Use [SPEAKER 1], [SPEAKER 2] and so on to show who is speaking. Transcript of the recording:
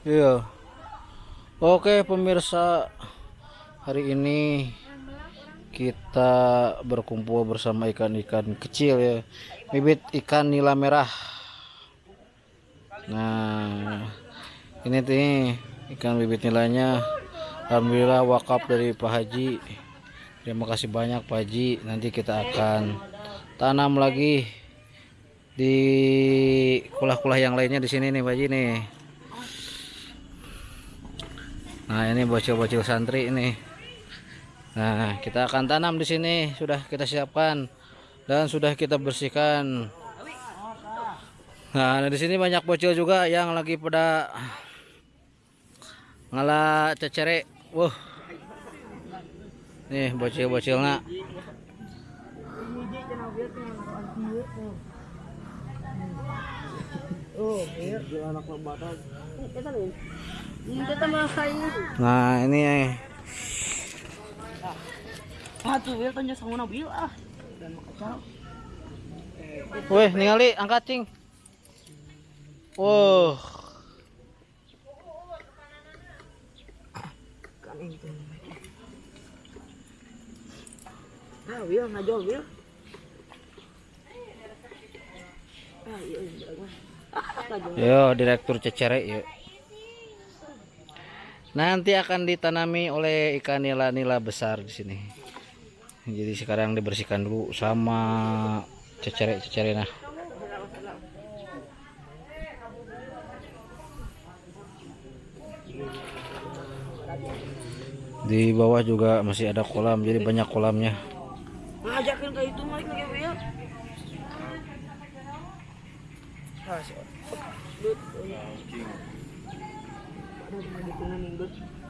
[SPEAKER 1] Iya. Oke pemirsa, hari ini kita berkumpul bersama ikan-ikan kecil ya, bibit ikan nila merah. Nah, ini nih ikan bibit nilainya, alhamdulillah wakaf dari Pak Haji. Terima kasih banyak Pak Haji. Nanti kita akan tanam lagi di kulah-kulah yang lainnya di sini nih Pak Haji nih. Nah, ini bocil-bocil santri ini. Nah, kita akan tanam di sini. Sudah kita siapkan dan sudah kita bersihkan. Nah, di sini banyak bocil juga yang lagi pada ngalah cecere. Wah. Nih, bocil-bocilnya.
[SPEAKER 2] Oh, iya. anak
[SPEAKER 1] Nah, ini eh.
[SPEAKER 2] Ah, tuh, wil tanya sa muna bil ah. Dan.
[SPEAKER 1] Weh, ningali angkat cing. Wow.
[SPEAKER 2] Ah. Ah, iya, iya. Ah, ngajo.
[SPEAKER 1] Yo, direktur cecere yuk. Nanti akan ditanami oleh ikan nila-nila besar di sini. Jadi sekarang dibersihkan dulu sama cecere-cecere nah. Di bawah juga masih ada kolam, jadi banyak kolamnya.
[SPEAKER 2] Ngajakin kayak itu malik ngajo wil. i don't know